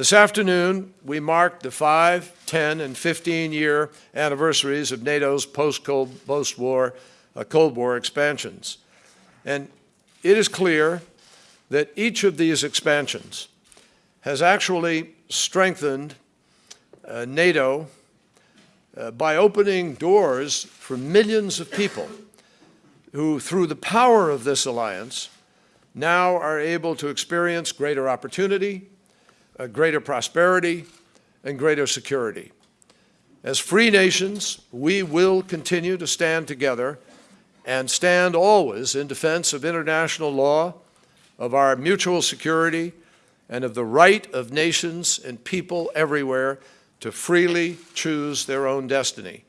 This afternoon, we mark the 5, 10, and 15-year anniversaries of NATO's post-Cold post-war uh, Cold War expansions. And it is clear that each of these expansions has actually strengthened uh, NATO uh, by opening doors for millions of people who, through the power of this alliance, now are able to experience greater opportunity, greater prosperity, and greater security. As free nations, we will continue to stand together and stand always in defense of international law, of our mutual security, and of the right of nations and people everywhere to freely choose their own destiny.